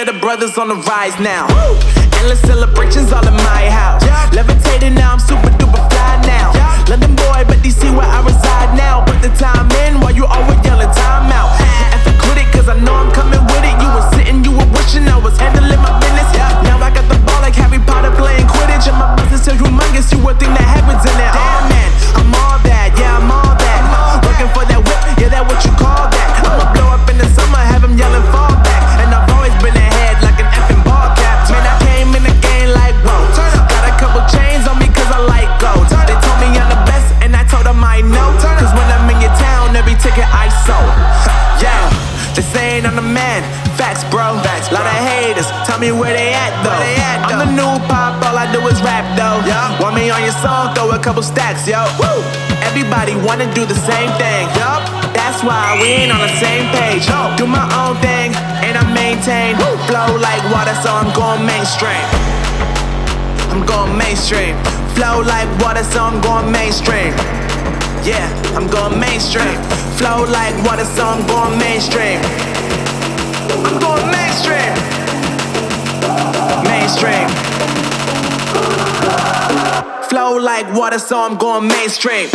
that the brothers on the rise now. Endless celebrations all in my house. Levitating now, I'm super duper fly now. London boy, but DC where I reside now. Put the time in while you always yelling time out. And for quit it, cause I know I'm coming me where they at though. they I'm the new pop, all I do is rap though. Want me on your song? Throw a couple stacks, yo. Woo! Everybody wanna do the same thing. Yup. That's why we ain't on the same page. Yo. Do my own thing and I maintain. Flow like water, so I'm going mainstream. I'm going mainstream. Flow like water, so I'm going mainstream. Yeah, I'm going mainstream. Flow like water, so I'm going mainstream. I'm going mainstream. Mainstream. Flow like water, so I'm going mainstream.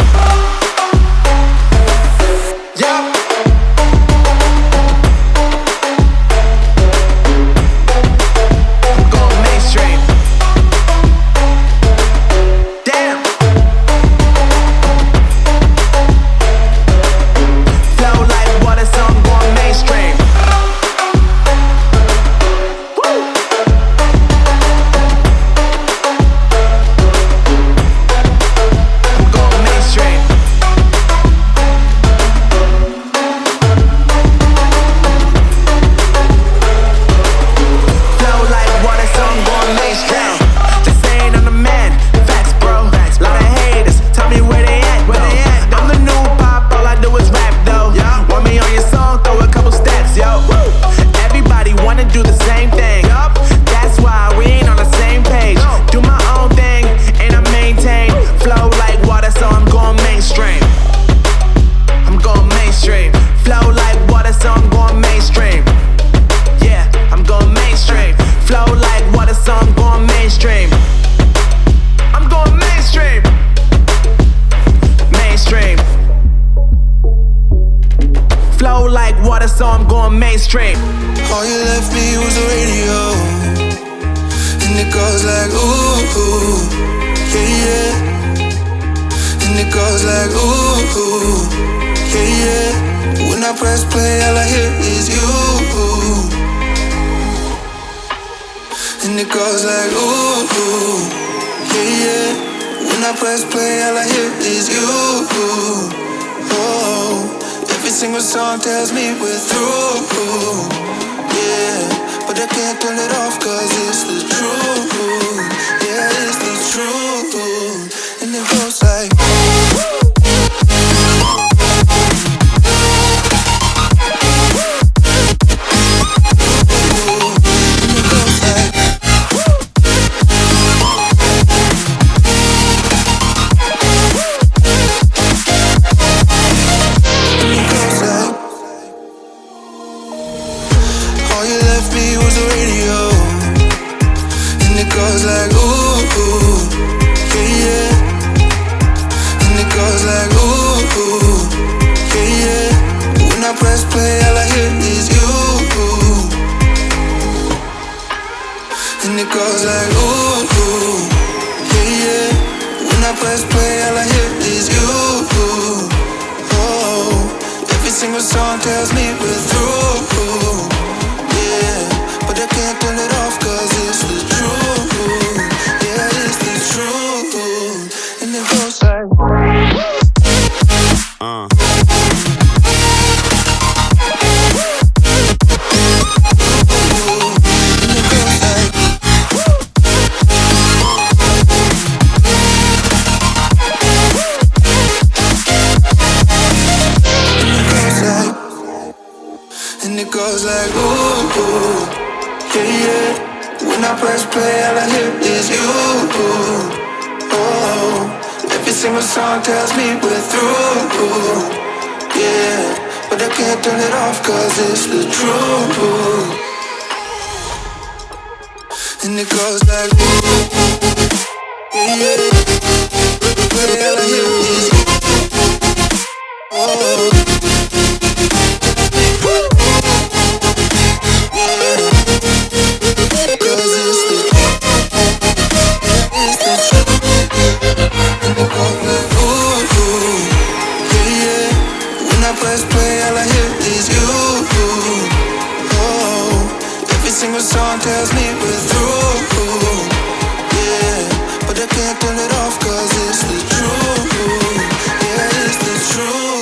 And it goes like, ooh, yeah, yeah. When I press play, all I hear is you. And it goes like, ooh, yeah, yeah. When I press play, all I hear is you. Oh, every single song tells me we're through. Yeah, but I can't turn it off cause it's the truth. Yeah, it's the truth. Single song tells me we're through. Yeah, but I can't turn it And it goes like, ooh, ooh, yeah, yeah. When I press play, all I hear is you. Oh, every single song tells me we're through. Yeah, but I can't turn it off cause it's the truth. and it goes like ooh, yeah, yeah. Play all I hear is oh. Single song tells me we're through. Yeah, but I can't turn it off 'cause it's the truth. Yeah, it's the truth.